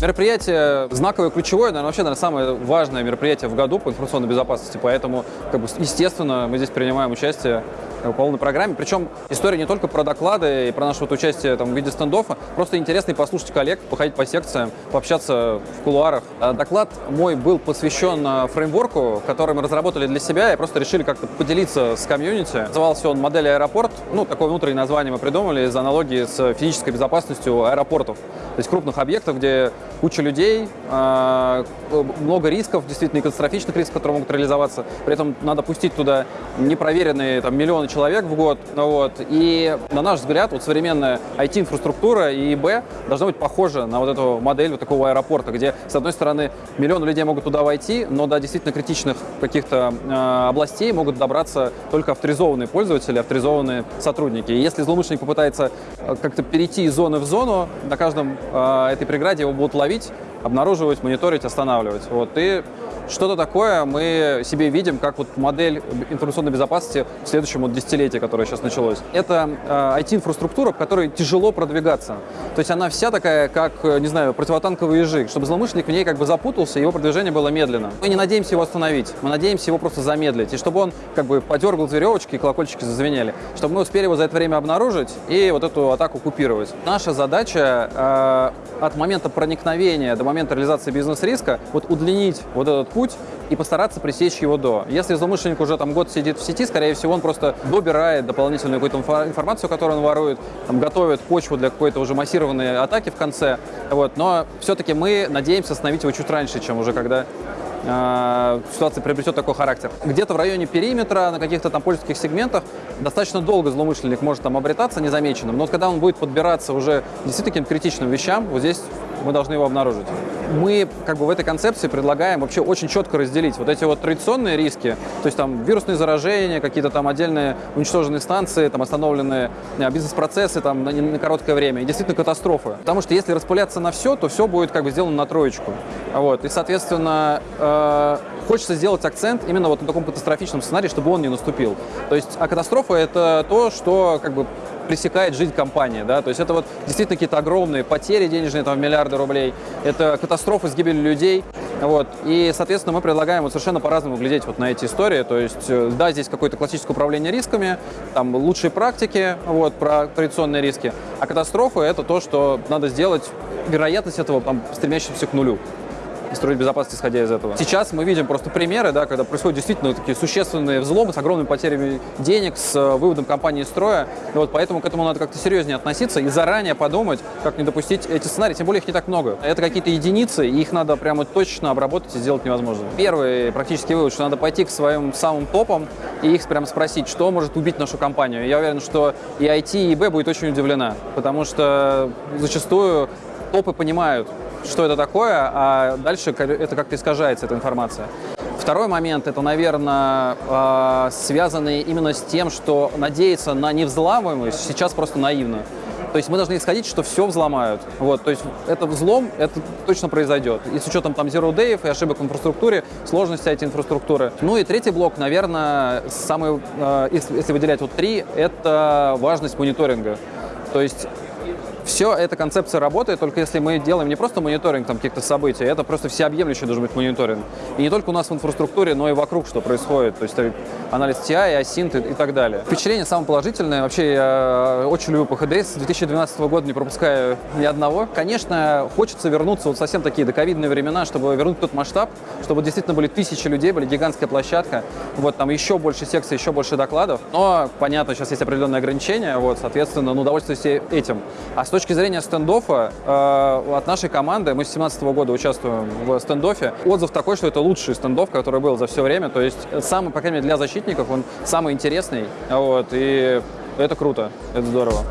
Мероприятие знаковое, ключевое, наверное, вообще, наверное, самое важное мероприятие в году по информационной безопасности, поэтому, как бы, естественно, мы здесь принимаем участие по полной программе. Причем история не только про доклады и про наше вот участие там, в виде стендофа, просто интересно и послушать коллег, походить по секциям, пообщаться в кулуарах. А доклад мой был посвящен а, фреймворку, который мы разработали для себя и просто решили как-то поделиться с комьюнити. Назывался он «Модель аэропорт». Ну, такое внутреннее название мы придумали из аналогии с физической безопасностью аэропортов. То есть крупных объектов, где куча людей, а, много рисков, действительно, и катастрофичных рисков, которые могут реализоваться. При этом надо пустить туда непроверенные там, миллионы человек в год. Вот. И, на наш взгляд, вот современная IT-инфраструктура и ИБ должна быть похожа на вот эту модель вот такого аэропорта, где, с одной стороны, миллионы людей могут туда войти, но до действительно критичных каких-то э, областей могут добраться только авторизованные пользователи, авторизованные сотрудники. И если злоумышленник попытается э, как-то перейти из зоны в зону, на каждом этой преграде его будут ловить, обнаруживать, мониторить, останавливать. Вот. И что-то такое мы себе видим, как вот модель информационной безопасности в следующем вот десятилетии, которое сейчас началось. Это э, IT-инфраструктура, в которой тяжело продвигаться. То есть она вся такая, как, э, не знаю, противотанковый язык, чтобы злоумышленник в ней как бы запутался, его продвижение было медленно. Мы не надеемся его остановить, мы надеемся его просто замедлить, и чтобы он как бы подергал веревочки и колокольчики зазвенели, чтобы мы успели его за это время обнаружить и вот эту атаку купировать. Наша задача э, от момента проникновения до момента реализации бизнес-риска вот удлинить вот этот путь и постараться пресечь его до. Если злоумышленник уже там год сидит в сети, скорее всего, он просто добирает дополнительную какую-то информацию, которую он ворует, там, готовит почву для какой-то уже массированной атаки в конце. Вот. Но все-таки мы надеемся остановить его чуть раньше, чем уже когда э, ситуация приобретет такой характер. Где-то в районе периметра, на каких-то там пользовательских сегментах достаточно долго злоумышленник может там обретаться незамеченным, но вот когда он будет подбираться уже действительно каким-то критичным вещам, вот здесь мы должны его обнаружить. Мы как бы в этой концепции предлагаем вообще очень четко разделить вот эти вот традиционные риски, то есть там вирусные заражения, какие-то там отдельные уничтоженные станции, там остановленные э, бизнес-процессы там на, на короткое время, и действительно катастрофы. Потому что если распыляться на все, то все будет как бы сделано на троечку. Вот. И, соответственно, э, хочется сделать акцент именно вот на таком катастрофичном сценарии, чтобы он не наступил. То есть, а катастрофа — это то, что как бы пресекает жизнь компании. Да? То есть это вот действительно какие-то огромные потери денежные, там, миллиарды рублей, это катастрофы с гибелью людей. Вот. И, соответственно, мы предлагаем вот совершенно по-разному глядеть вот на эти истории. То есть, э, да, здесь какое-то классическое управление рисками, там лучшие практики вот, про традиционные риски, а катастрофы — это то, что надо сделать, вероятность этого там, стремящимся к нулю и строить безопасность, исходя из этого. Сейчас мы видим просто примеры, да, когда происходят действительно такие существенные взломы с огромными потерями денег, с э, выводом компании из строя. И вот поэтому к этому надо как-то серьезнее относиться и заранее подумать, как не допустить эти сценарии. Тем более их не так много. Это какие-то единицы, и их надо прямо точно обработать и сделать невозможно. Первый практически вывод, что надо пойти к своим самым топам и их прямо спросить, что может убить нашу компанию. Я уверен, что и IT, и ИБ будет очень удивлена, потому что зачастую топы понимают, что это такое, а дальше это как-то искажается, эта информация. Второй момент, это, наверное, а, связанный именно с тем, что надеяться на невзламываемость сейчас просто наивно. То есть мы должны исходить, что все взломают. Вот, то есть это взлом, это точно произойдет. И с учетом там zero day и ошибок в инфраструктуре, сложности этой инфраструктуры. Ну и третий блок, наверное, самый, а, если выделять вот три, это важность мониторинга. То есть все эта концепция работает, только если мы делаем не просто мониторинг там каких-то событий, это просто всеобъемлющий должен быть мониторинг. И не только у нас в инфраструктуре, но и вокруг, что происходит. То есть анализ TI, асинт и, и так далее. Впечатление самое положительное. Вообще я очень люблю PHD. С 2012 года не пропускаю ни одного. Конечно, хочется вернуться вот совсем такие доковидные времена, чтобы вернуть тот масштаб, чтобы действительно были тысячи людей, были гигантская площадка, вот там еще больше секций, еще больше докладов. Но, понятно, сейчас есть определенные ограничения, вот, соответственно, ну, удовольствуюсь этим. А с точки зрения стендоффа, э, от нашей команды, мы с 2017 года участвуем в стендоффе, отзыв такой, что это лучший стендофф, который был за все время, то есть самый, по крайней мере, для защитников он самый интересный, вот, и это круто, это здорово.